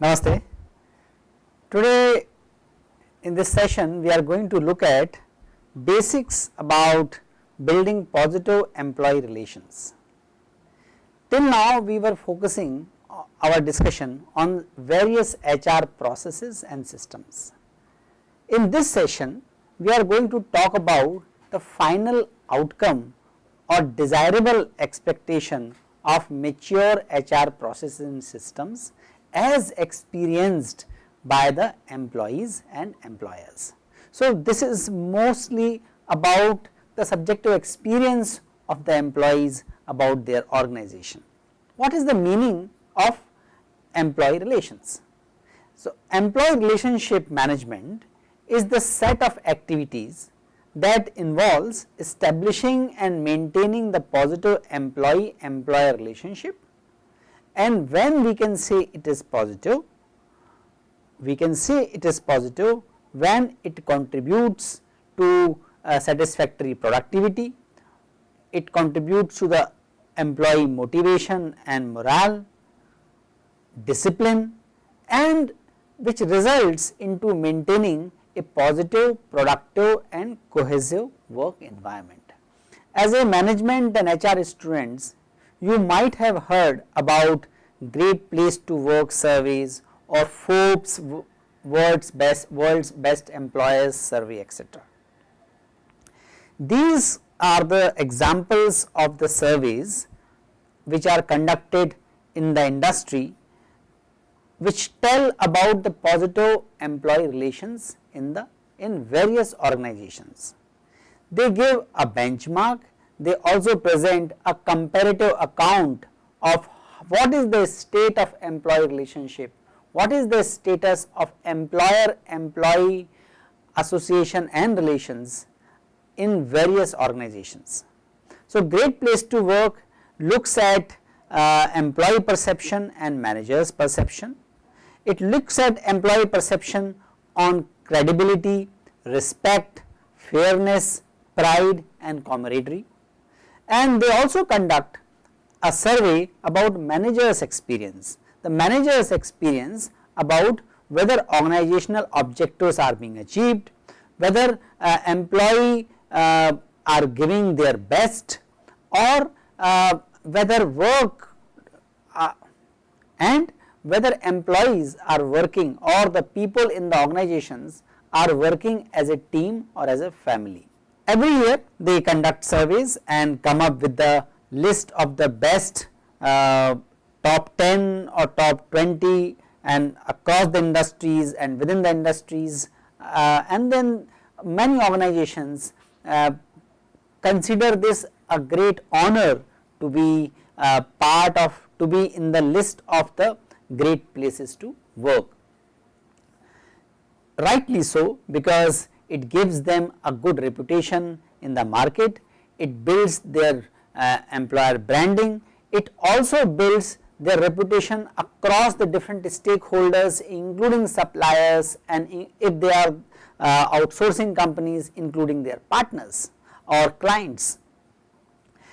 Namaste. Today in this session we are going to look at basics about building positive employee relations. Till now we were focusing Uh, our discussion on various HR processes and systems. In this session we are going to talk about the final outcome or desirable expectation of mature HR processes and systems as experienced by the employees and employers. So, this is mostly about the subjective experience of the employees about their organization. What is the meaning of employee relations? So, employee relationship management is the set of activities that involves establishing and maintaining the positive employee employer relationship and when we can say it is positive we can say it is positive when it contributes to uh, satisfactory productivity, it contributes to the employee motivation and morale, discipline and which results into maintaining a positive, productive and cohesive work environment. As a management and HR students, you might have heard about great place to work surveys or Forbes world's best, world's best employers survey etc. These are the examples of the surveys which are conducted in the industry which tell about the positive employee relations in the in various organizations. They give a benchmark, they also present a comparative account of what is the state of employee relationship what is the status of employer employee association and relations in various organizations. So, great place to work looks at uh, employee perception and managers perception. It looks at employee perception on credibility, respect, fairness, pride and camaraderie. And they also conduct a survey about managers experience. The manager's experience about whether organizational objectives are being achieved, whether uh, employee uh, are giving their best or uh, whether work uh, and whether employees are working or the people in the organizations are working as a team or as a family. Every year they conduct surveys and come up with the list of the best uh, top 10 or top 20 and across the industries and within the industries uh, and then many organizations uh, consider this a great honor to be uh, part of to be in the list of the great places to work. Rightly so because it gives them a good reputation in the market, it builds their uh, employer branding, it also builds their reputation across the different stakeholders including suppliers and if they are uh, outsourcing companies including their partners or clients.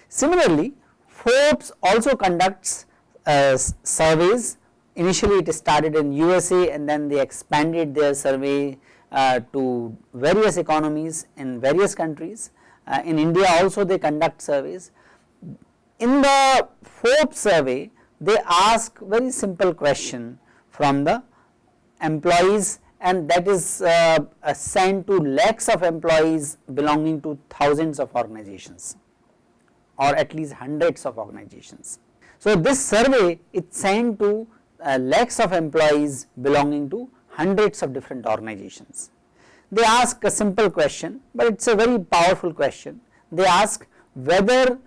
Similarly, Forbes also conducts uh, surveys initially it started in USA and then they expanded their survey uh, to various economies in various countries. Uh, in India also they conduct surveys. In the Forbes survey they ask very simple question from the employees and that is uh, sent to lakhs of employees belonging to thousands of organizations or at least hundreds of organizations. So, this survey is sent to uh, lakhs of employees belonging to hundreds of different organizations. They ask a simple question, but it is a very powerful question. They ask whether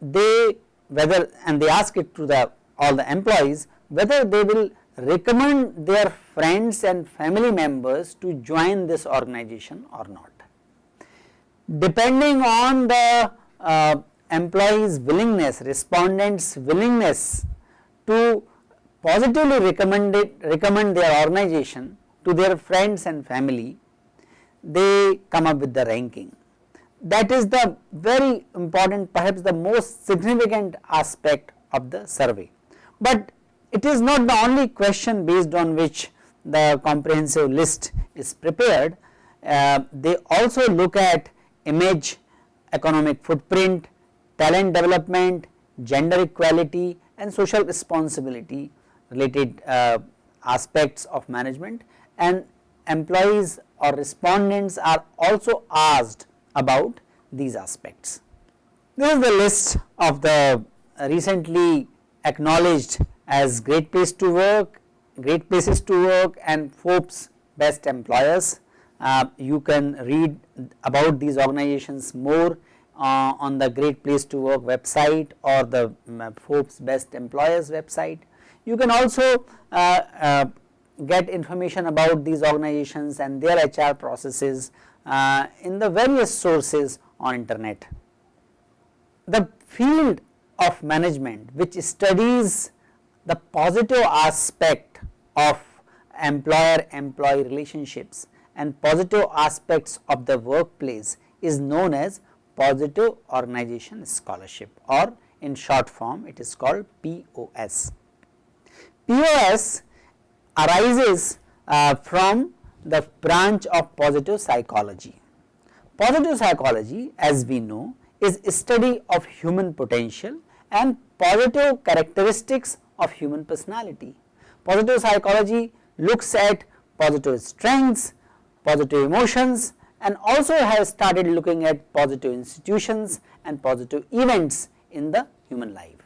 they whether and they ask it to the all the employees whether they will recommend their friends and family members to join this organization or not. Depending on the uh, employees willingness, respondents willingness to positively recommended recommend their organization to their friends and family, they come up with the ranking. That is the very important perhaps the most significant aspect of the survey. But it is not the only question based on which the comprehensive list is prepared. Uh, they also look at image, economic footprint, talent development, gender equality and social responsibility related uh, aspects of management and employees or respondents are also asked about these aspects. This is the list of the recently acknowledged as great place to work, great places to work and Forbes best employers. Uh, you can read about these organizations more uh, on the great place to work website or the um, Forbes best employers website. You can also uh, uh, get information about these organizations and their HR processes uh, in the various sources on internet. The field of management which studies the positive aspect of employer employee relationships and positive aspects of the workplace is known as positive organization scholarship or in short form it is called POS. POS arises uh, from the branch of positive psychology. Positive psychology as we know is study of human potential and positive characteristics of human personality. Positive psychology looks at positive strengths, positive emotions and also has started looking at positive institutions and positive events in the human life.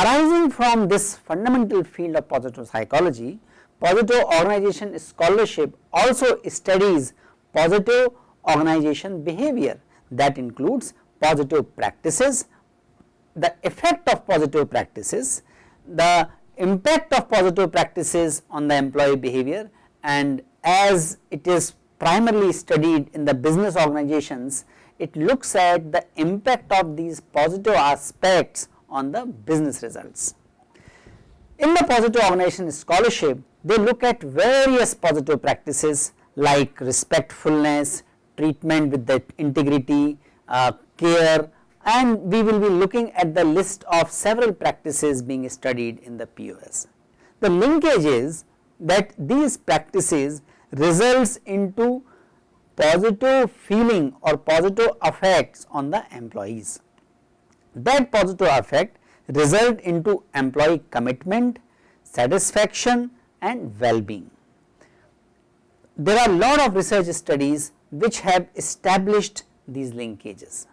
Arising from this fundamental field of positive psychology, positive organization scholarship also studies positive organization behavior that includes positive practices, the effect of positive practices, the impact of positive practices on the employee behavior and as it is primarily studied in the business organizations, it looks at the impact of these positive aspects on the business results. In the positive organization scholarship, they look at various positive practices like respectfulness, treatment with the integrity, uh, care and we will be looking at the list of several practices being studied in the POS. The linkage is that these practices results into positive feeling or positive effects on the employees. That positive effect result into employee commitment, satisfaction and well-being. There are lot of research studies which have established these linkages.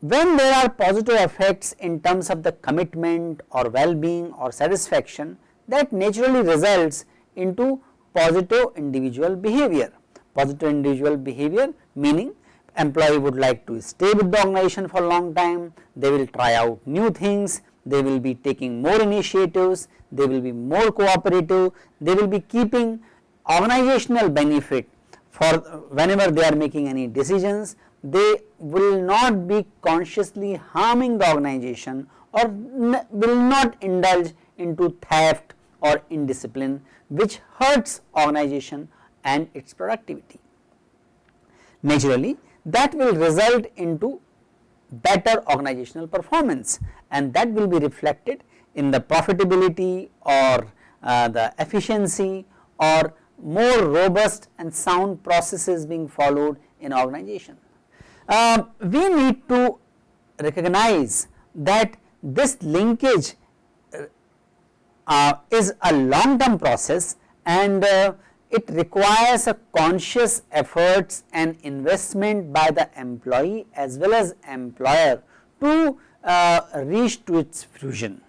When there are positive effects in terms of the commitment or well-being or satisfaction that naturally results into positive individual behavior. Positive individual behavior meaning employee would like to stay with the organization for a long time, they will try out new things, they will be taking more initiatives, they will be more cooperative, they will be keeping organizational benefit for whenever they are making any decisions, they will not be consciously harming the organization or will not indulge into theft or indiscipline which hurts organization and its productivity. Naturally, that will result into better organizational performance and that will be reflected in the profitability or uh, the efficiency or more robust and sound processes being followed in organization. Uh, we need to recognize that this linkage uh, is a long term process and uh, it requires a conscious efforts and investment by the employee as well as employer to uh, reach to its fruition.